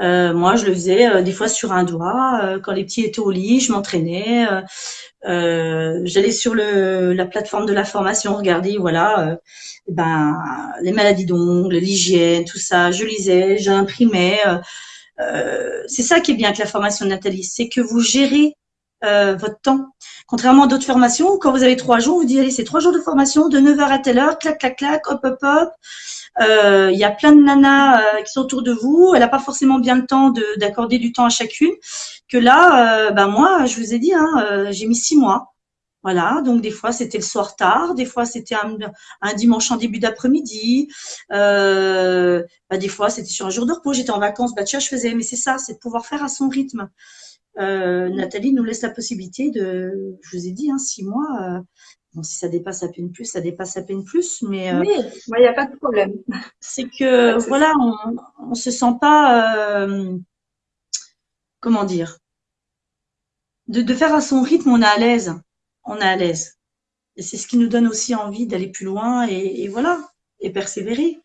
Euh, moi, je le faisais euh, des fois sur un doigt. Euh, quand les petits étaient au lit, je m'entraînais. J'allais sur le, la plateforme de la formation, regarder, voilà, ben les maladies d'ongles, l'hygiène, tout ça. Je lisais, j'imprimais. c'est ça qui est bien avec la formation de Nathalie, c'est que vous gérez votre temps. Contrairement à d'autres formations, quand vous avez trois jours, vous dites, allez, c'est trois jours de formation, de 9h à telle heure, clac, clac, clac, hop, hop, hop. Euh, il y a plein de nanas euh, qui sont autour de vous. Elle n'a pas forcément bien le temps d'accorder du temps à chacune. Que là, euh, ben moi, je vous ai dit, hein, j'ai mis six mois. Voilà, donc des fois c'était le soir tard, des fois c'était un, dimanche en début d'après-midi, euh, bah, des fois c'était sur un jour de repos, j'étais en vacances, bah tiens je faisais, mais c'est ça, c'est de pouvoir faire à son rythme. Euh, Nathalie nous laisse la possibilité de, je vous ai dit, hein, six mois. Euh, bon, si ça dépasse à peine plus, ça dépasse à peine plus, mais euh, oui, il n'y a pas de problème. C'est que voilà, on, on se sent pas, comment dire, de, de faire à son rythme, on est à l'aise, on est à l'aise. Et c'est ce qui nous donne aussi envie d'aller plus loin et, et, voilà, et persévérer.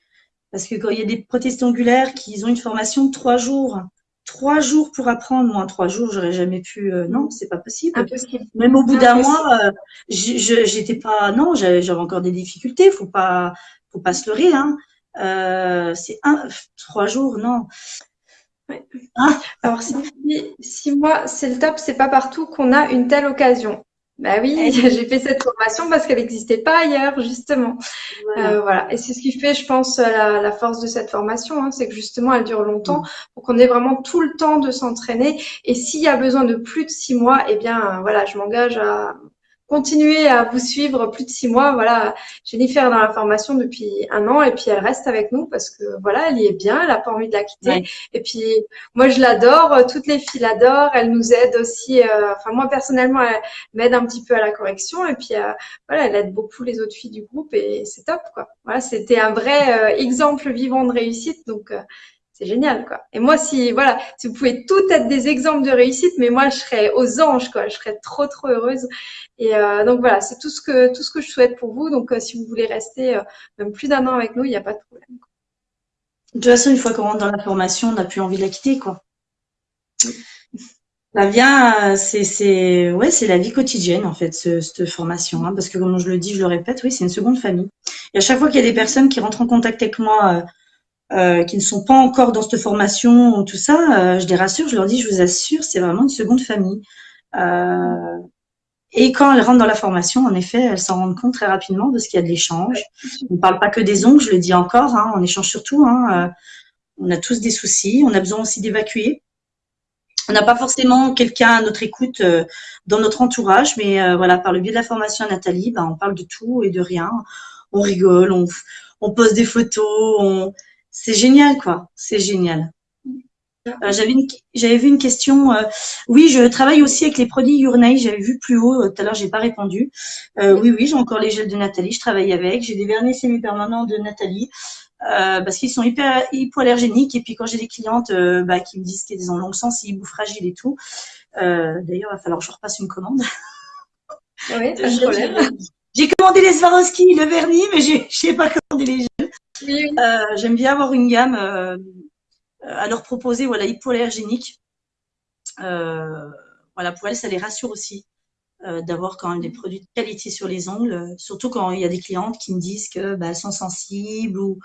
Parce que quand il y a des prothèses angulaires qui ont une formation de trois jours, trois jours pour apprendre, moi, trois jours, j'aurais jamais pu. Euh, non, c'est pas possible. Impossible. Même au bout d'un mois, euh, j'étais pas. Non, j'avais encore des difficultés. Faut pas, faut pas se leurrer. Hein. Euh, c'est un, trois jours, non. Ah. Alors si, si moi c'est le top, c'est pas partout qu'on a une telle occasion. Bah oui, j'ai fait cette formation parce qu'elle n'existait pas ailleurs, justement. Voilà. Euh, voilà. Et c'est ce qui fait, je pense, la, la force de cette formation, hein, c'est que justement, elle dure longtemps, pour qu'on ait vraiment tout le temps de s'entraîner. Et s'il y a besoin de plus de six mois, eh bien, voilà, je m'engage à, continuer à vous suivre plus de six mois. Voilà, Jennifer est dans la formation depuis un an et puis elle reste avec nous parce que voilà, elle y est bien, elle a pas envie de la quitter. Et puis moi je l'adore, toutes les filles l'adorent, elle nous aide aussi. Euh, enfin moi personnellement, elle m'aide un petit peu à la correction et puis euh, voilà, elle aide beaucoup les autres filles du groupe et c'est top quoi. Voilà, c'était un vrai euh, exemple vivant de réussite donc c'est génial quoi. Et moi si voilà, si vous pouvez tout être des exemples de réussite, mais moi je serais aux anges quoi, je serais trop trop heureuse. Et euh, donc voilà, c'est tout ce que tout ce que je souhaite pour vous. Donc euh, si vous voulez rester euh, même plus d'un an avec nous, il n'y a pas de problème. De toute façon, une fois qu'on rentre dans la formation, on n'a plus envie de la quitter quoi. Ça vient, c'est c'est ouais, c'est la vie quotidienne en fait cette formation, hein, parce que comme je le dis, je le répète, oui, c'est une seconde famille. Et à chaque fois qu'il y a des personnes qui rentrent en contact avec moi euh, qui ne sont pas encore dans cette formation ou tout ça, euh, je les rassure, je leur dis, je vous assure, c'est vraiment une seconde famille. Euh, et quand elles rentrent dans la formation, en effet, elles s'en rendent compte très rapidement parce qu'il y a de l'échange. On ne parle pas que des ongles, je le dis encore, hein, on échange surtout. Hein, on a tous des soucis, on a besoin aussi d'évacuer. On n'a pas forcément quelqu'un à notre écoute dans notre entourage, mais voilà, par le biais de la formation à Nathalie, ben, on parle de tout et de rien. On rigole, on, on pose des photos, on, c'est génial, quoi. C'est génial. Euh, j'avais vu une question. Euh, oui, je travaille aussi avec les produits Urnay. J'avais vu plus haut. Euh, tout à l'heure, j'ai pas répondu. oui, oui, j'ai encore les gels de Nathalie. Je travaille avec. J'ai des vernis semi-permanents de Nathalie parce qu'ils sont hyper hypoallergéniques. Et puis quand j'ai des clientes bah, qui me disent qu'ils ont longue sensible ou fragiles et tout. D'ailleurs, il va falloir que je repasse une commande. Oui. J'ai commandé les Swarovski, le vernis, mais je sais pas commandé les gels. Euh, j'aime bien avoir une gamme euh, à leur proposer, voilà, hypoallergénique. Euh, voilà, pour elles, ça les rassure aussi d'avoir quand même des produits de qualité sur les ongles, surtout quand il y a des clientes qui me disent que bah, elles sont sensibles ou,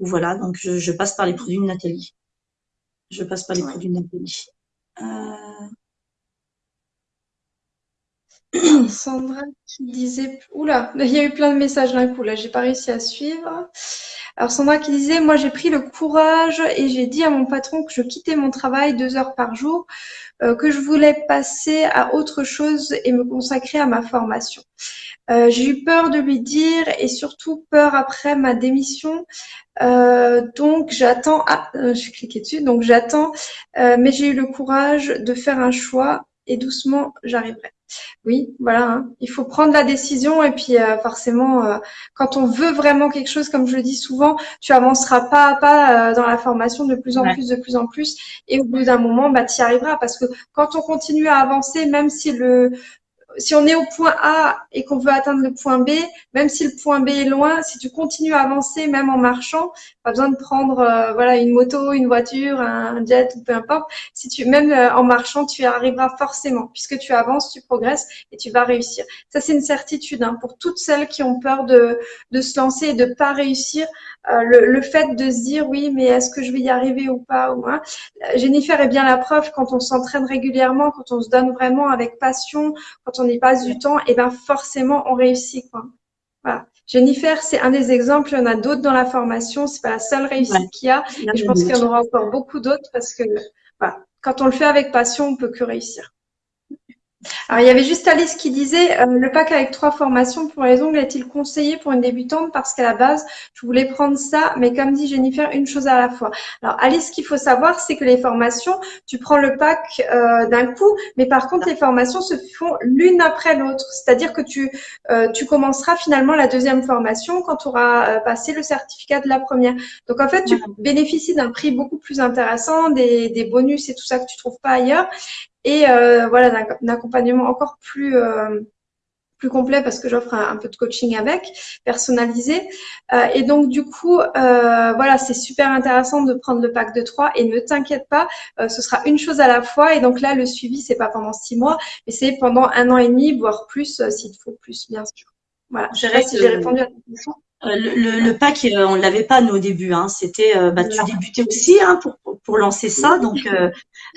ou voilà. Donc je, passe par les produits de Nathalie. Je passe par les produits de Nathalie. Sandra qui disait, oula, il y a eu plein de messages d'un coup là, j'ai pas réussi à suivre. Alors Sandra qui disait, moi j'ai pris le courage et j'ai dit à mon patron que je quittais mon travail deux heures par jour, euh, que je voulais passer à autre chose et me consacrer à ma formation. Euh, j'ai eu peur de lui dire et surtout peur après ma démission. Euh, donc j'attends. Ah, j'ai cliqué dessus. Donc j'attends, mais j'ai eu le courage de faire un choix et doucement j'arriverai. Oui, voilà. Hein. Il faut prendre la décision et puis euh, forcément, euh, quand on veut vraiment quelque chose, comme je le dis souvent, tu avanceras pas à pas euh, dans la formation de plus en plus, de plus en plus, et au bout d'un moment, bah, tu y arriveras parce que quand on continue à avancer, même si le si on est au point A et qu'on veut atteindre le point B, même si le point B est loin, si tu continues à avancer, même en marchant, pas besoin de prendre euh, voilà une moto, une voiture, un jet ou peu importe. Si tu même euh, en marchant, tu y arriveras forcément puisque tu avances, tu progresses et tu vas réussir. Ça c'est une certitude hein, pour toutes celles qui ont peur de de se lancer et de pas réussir. Euh, le, le, fait de se dire oui, mais est-ce que je vais y arriver ou pas ou hein. Jennifer est bien la preuve quand on s'entraîne régulièrement, quand on se donne vraiment avec passion, quand on y passe du temps, et ben forcément on réussit quoi. Voilà. Jennifer, c'est un des exemples. Il y en a d'autres dans la formation. C'est pas la seule réussite qu'il y a. Et je pense qu'il y en aura encore beaucoup d'autres parce que voilà, quand on le fait avec passion, on peut que réussir. Alors, il y avait juste Alice qui disait euh, le pack avec trois formations pour les ongles est-il conseillé pour une débutante? Parce qu'à la base, je voulais prendre ça, mais comme dit Jennifer, une chose à la fois. Alors, Alice, ce qu'il faut savoir, c'est que les formations, tu prends le pack euh, d'un coup, mais par contre, les formations se font l'une après l'autre. C'est-à-dire que tu, euh, tu commenceras finalement la deuxième formation quand tu auras passé le certificat de la première. Donc, en fait, tu bénéficies d'un prix beaucoup plus intéressant, des, des bonus et tout ça que tu trouves pas ailleurs et euh, voilà d'un accompagnement encore plus euh, plus complet parce que j'offre un, peu de coaching avec, personnalisé. Euh, et donc du coup, euh, voilà, c'est super intéressant de prendre le pack de trois et ne t'inquiète pas, euh, ce sera une chose à la fois. Et donc là, le suivi, c'est pas pendant six mois, mais c'est pendant un an et demi, voire plus, s'il te faut plus, bien sûr. Voilà. Je sais pas si j'ai répondu à ta question. Le, le, pack, on l'avait pas nous au début. Hein. C'était, bah, tu débutais aussi hein, pour, pour lancer ça. Donc,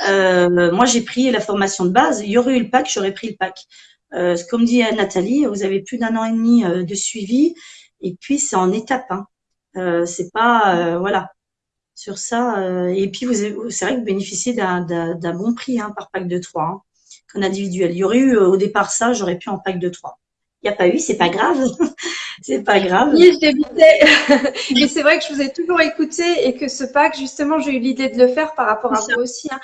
moi, j'ai pris la formation de base. Il y aurait eu le pack, j'aurais pris le pack. Euh, comme dit Nathalie, vous avez plus d'un an et demi euh, de suivi, et puis c'est en étape. Hein. Euh, c'est pas euh, voilà sur ça. et puis vous, c'est vrai que vous bénéficiez d'un bon prix hein, par pack de 3 hein, qu'en individuel. Il y aurait eu au départ ça, j'aurais pu en pack de 3. Il n'y a pas eu, c'est pas grave. C'est pas grave. Oui, je débutais. Mais c'est vrai que je vous ai toujours écouté et que ce pack, justement, j'ai eu l'idée de le faire par rapport à vous aussi. Hein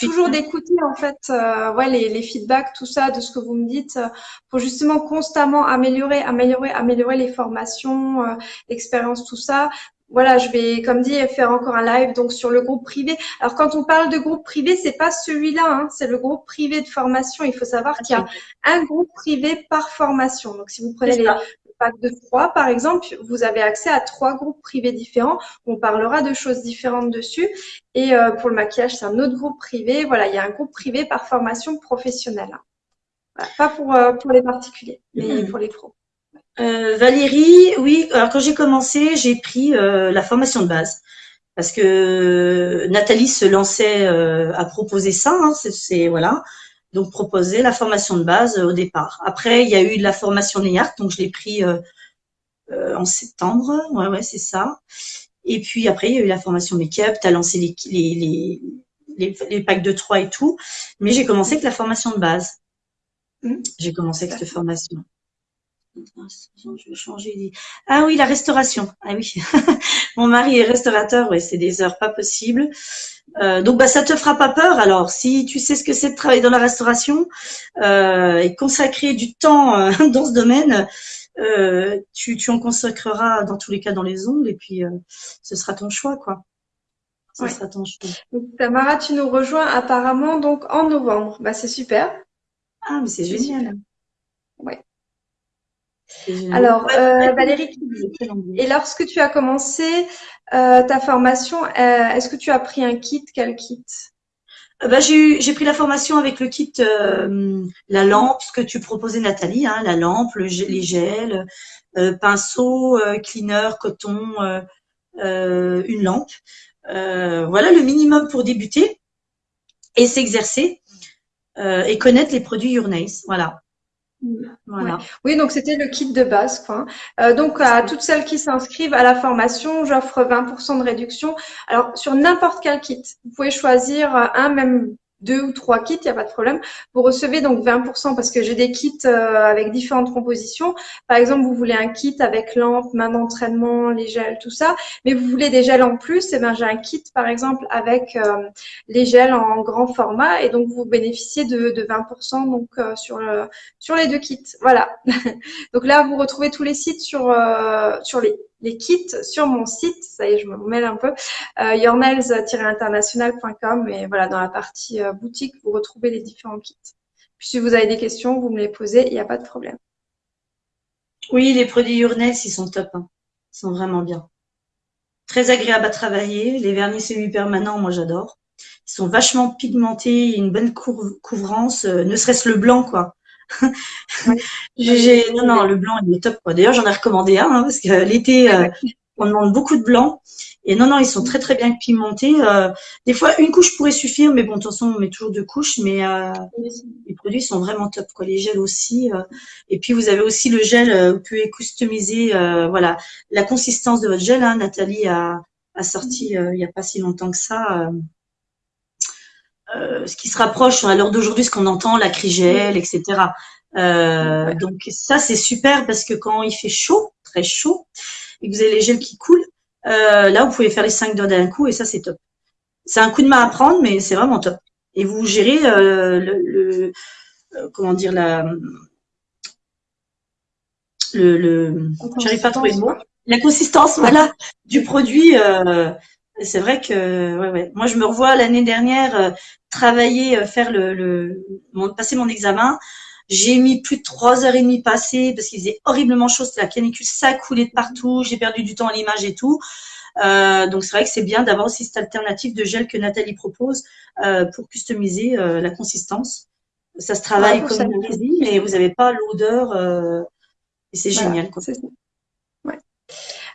toujours d'écouter en fait euh, ouais, les, les, feedbacks, tout ça, de ce que vous me dites, euh, pour justement constamment améliorer, améliorer, améliorer les formations, euh, l'expérience, tout ça. Voilà, je vais, comme dit, faire encore un live donc sur le groupe privé. Alors quand on parle de groupe privé, c'est pas celui-là, hein, c'est le groupe privé de formation. Il faut savoir qu'il y a un groupe privé par formation. Donc si vous prenez les, pack de trois, par exemple, vous avez accès à trois groupes privés différents. On parlera de choses différentes dessus. Et euh, pour le maquillage, c'est un autre groupe privé. Voilà, il y a un groupe privé par formation professionnelle. Pas pour, euh, pour les particuliers, mais mm-hmm. pour les pros. Euh, Valérie, oui, alors quand j'ai commencé, j'ai pris la formation de base parce que Nathalie se lançait à proposer ça. Hein, c'est voilà donc proposer la formation de base euh, au départ. Après, il y a eu de la formation NEARC, donc je l'ai pris euh, euh, en septembre. Ouais, ouais, c'est ça. Et puis après, il y a eu la formation make-up, tu as lancé les, les, les, les, packs de 3 et tout. Mais j'ai commencé avec la formation de base. Mmh. J'ai commencé avec cette formation. Je vais changer. Ah oui, la restauration. Ah oui, mon mari est restaurateur. Ouais, c'est des heures pas possibles. Euh, donc, bah, ça te fera pas peur. Alors, si tu sais ce que c'est de travailler dans la restauration euh, et consacrer du temps euh, dans ce domaine, euh, tu, tu, en consacreras dans tous les cas dans les ongles et puis euh, ce sera ton choix, quoi. Ce sera ton choix. Donc, Tamara, tu nous rejoins apparemment donc en novembre. Bah, c'est super. Ah, mais c'est génial. Ouais. Alors, euh, Valérie, et lorsque tu as commencé euh, ta formation, euh, est-ce que tu as pris un kit? Quel kit? Bah, j'ai pris la formation avec le kit, la lampe, ce que tu proposais Nathalie, hein, la lampe, le, les gels, pinceau, cleaner, coton, une lampe. voilà le minimum pour débuter et s'exercer et connaître les produits Your Voilà. Voilà. Oui, donc c'était le kit de base. Quoi. Euh, donc à toutes celles qui s'inscrivent à la formation, j'offre 20% de réduction. Alors sur n'importe quel kit, vous pouvez choisir un, même deux ou trois kits, il n'y a pas de problème. Vous recevez donc 20% parce que j'ai des kits euh, avec différentes compositions. Par exemple, vous voulez un kit avec lampe, main d'entraînement, les gels, tout ça, mais vous voulez des gels en plus, et eh ben j'ai un kit par exemple avec euh, les gels en grand format et donc vous bénéficiez de, de 20% donc euh, sur le, sur les deux kits. Voilà. donc là, vous retrouvez tous les sites sur sur les les kits sur mon site. Ça y est, je me mêle un peu. Euh, yournails-international.com et voilà, dans la partie euh, boutique, vous retrouvez les différents kits. Puis si vous avez des questions, vous me les posez, il n'y a pas de problème. Oui, les produits Yournails, ils sont top. Hein. Ils sont vraiment bien. Très agréable à travailler. Les vernis semi-permanents, moi j'adore. Ils sont vachement pigmentés, une bonne couvrance, euh, ne serait-ce le blanc, quoi. non, non, le blanc, il est top. D'ailleurs, j'en ai recommandé un hein, parce que l'été, euh, on demande beaucoup de blanc. Et non, non, ils sont très, très bien pigmentés. Euh, des fois, une couche pourrait suffire, mais bon, de toute façon, on met toujours deux couches. Mais euh, les produits sont vraiment top. Quoi. Les gels aussi. et puis, vous avez aussi le gel. vous pouvez customiser voilà, la consistance de votre gel. Hein. Nathalie a, a sorti il n'y a pas si longtemps que ça euh, ce qui se rapproche à l'heure d'aujourd'hui, ce qu'on entend, la crigelle, etc. Euh, donc ça, c'est super parce que quand il fait chaud, très chaud, et que vous avez les gels qui coulent, euh, là, vous pouvez faire les cinq doigts d'un coup et ça, c'est top. C'est un coup de main à prendre, mais c'est vraiment top. Et vous gérez le, le comment dire la le, le j'arrive pas à trouver le mot la consistance voilà du produit euh, c'est vrai que ouais, ouais. moi je me revois l'année dernière euh, travailler, euh, faire le, le mon, passer mon examen. J'ai mis plus de trois heures et demie passées parce qu'il faisait horriblement chaud, c'était la canicule, ça coulait de partout, j'ai perdu du temps à l'image et tout. Euh, donc c'est vrai que c'est bien d'avoir aussi cette alternative de gel que Nathalie propose euh, pour customiser euh, la consistance. Ça se travaille comme une résine, mais vous n'avez pas l'odeur et c'est génial. Quoi.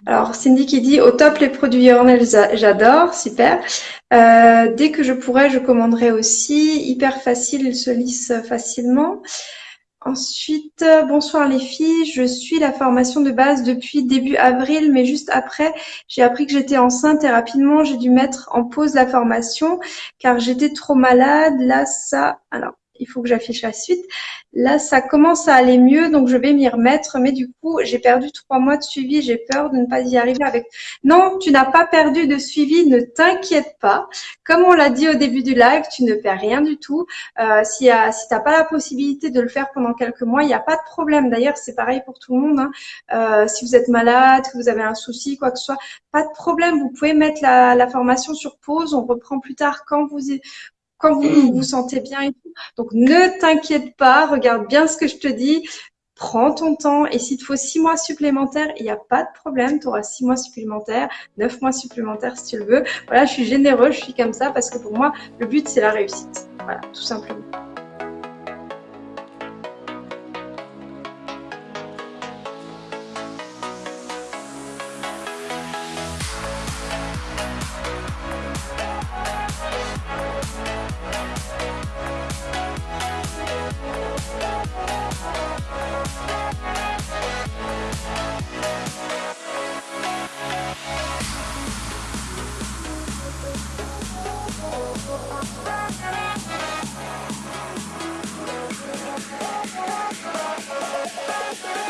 Alors, Cindy qui dit au top les produits Hornell, j'adore, super. Euh, dès que je pourrai, je commanderai aussi. Hyper facile, il se lisse facilement. Ensuite, bonsoir les filles, je suis la formation de base depuis début avril, mais juste après, j'ai appris que j'étais enceinte et rapidement, j'ai dû mettre en pause la formation car j'étais trop malade. Là, ça, alors, il faut que j'affiche la suite. Là, ça commence à aller mieux, donc je vais m'y remettre. Mais du coup, j'ai perdu trois mois de suivi. J'ai peur de ne pas y arriver avec. Non, tu n'as pas perdu de suivi. Ne t'inquiète pas. Comme on l'a dit au début du live, tu ne perds rien du tout. Euh, si si t'as pas la possibilité de le faire pendant quelques mois, il n'y a pas de problème. D'ailleurs, c'est pareil pour tout le monde. Hein. Euh, si vous êtes malade, que vous avez un souci, quoi que ce soit, pas de problème. Vous pouvez mettre la, la formation sur pause. On reprend plus tard quand vous vous vous sentez bien et tout. Donc ne t'inquiète pas, regarde bien ce que je te dis, prends ton temps et s'il te faut six mois supplémentaires, il n'y a pas de problème, tu auras six mois supplémentaires, neuf mois supplémentaires si tu le veux. Voilà, je suis généreux, je suis comme ça parce que pour moi, le but c'est la réussite. Voilà, tout simplement.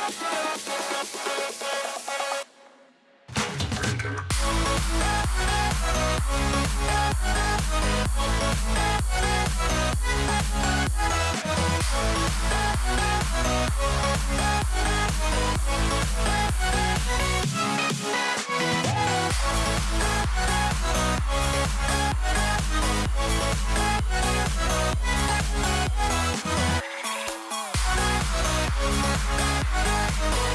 We'll be right back. Bye.